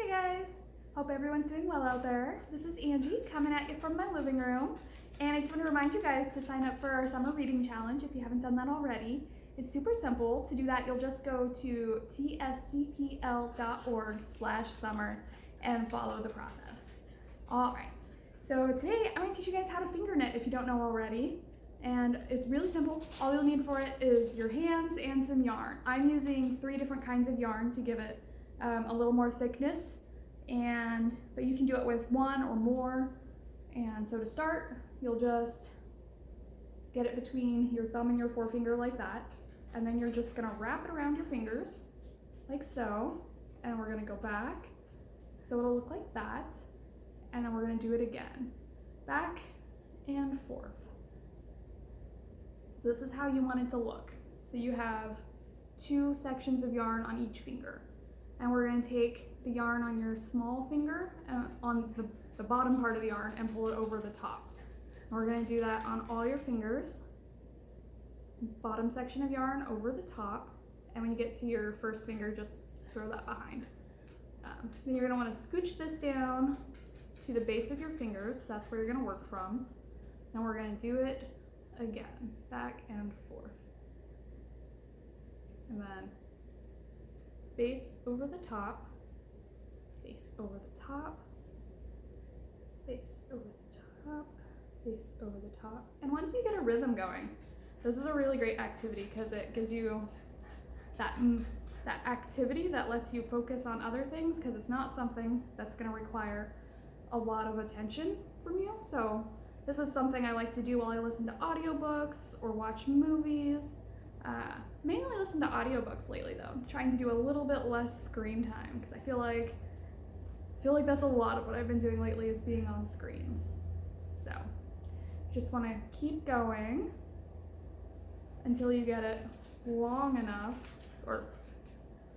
Hey guys! Hope everyone's doing well out there. This is Angie coming at you from my living room. And I just want to remind you guys to sign up for our summer reading challenge if you haven't done that already. It's super simple. To do that, you'll just go to tscpl.org slash summer and follow the process. All right. So today I'm going to teach you guys how to finger knit if you don't know already. And it's really simple. All you'll need for it is your hands and some yarn. I'm using three different kinds of yarn to give it um, a little more thickness and but you can do it with one or more. And so to start you'll just get it between your thumb and your forefinger like that and then you're just gonna wrap it around your fingers like so and we're gonna go back. So it'll look like that and then we're gonna do it again back and forth. So this is how you want it to look. So you have two sections of yarn on each finger and we're going to take the yarn on your small finger uh, on the, the bottom part of the yarn and pull it over the top. And we're going to do that on all your fingers. Bottom section of yarn over the top and when you get to your first finger just throw that behind. Um, then you're going to want to scooch this down to the base of your fingers. That's where you're going to work from. And we're going to do it again, back and forth. And then face over the top, face over the top, face over the top, face over the top. And once you get a rhythm going, this is a really great activity because it gives you that, mm, that activity that lets you focus on other things because it's not something that's going to require a lot of attention from you. So this is something I like to do while I listen to audiobooks or watch movies uh, mainly listen to audiobooks lately though, I'm trying to do a little bit less screen time because I feel like I feel like that's a lot of what I've been doing lately is being on screens. So just want to keep going until you get it long enough or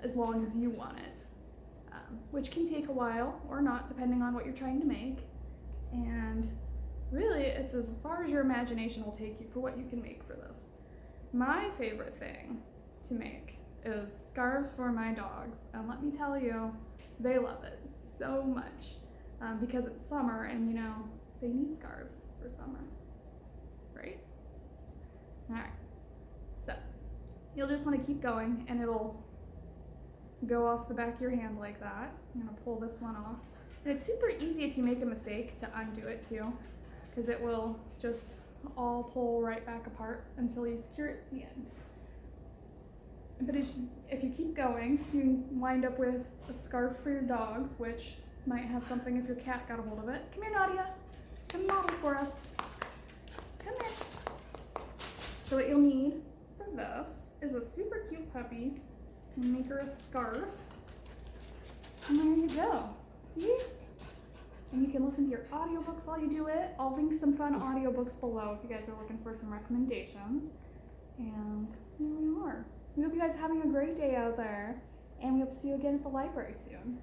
as long as you want it, um, which can take a while or not depending on what you're trying to make. And really it's as far as your imagination will take you for what you can make for this. My favorite thing to make is scarves for my dogs. And let me tell you, they love it so much um, because it's summer and you know, they need scarves for summer, right? All right, so you'll just wanna keep going and it'll go off the back of your hand like that. I'm gonna pull this one off. And it's super easy if you make a mistake to undo it too, because it will just all pull right back apart until you secure it at the end. But if you, if you keep going, you wind up with a scarf for your dogs, which might have something if your cat got a hold of it. Come here, Nadia. Come model for us. Come here. So what you'll need for this is a super cute puppy. Make her a scarf. And there you go. See? And you can listen to your audiobooks while you do it. I'll link some fun audiobooks below if you guys are looking for some recommendations. And here we are. We hope you guys are having a great day out there, and we hope to see you again at the library soon.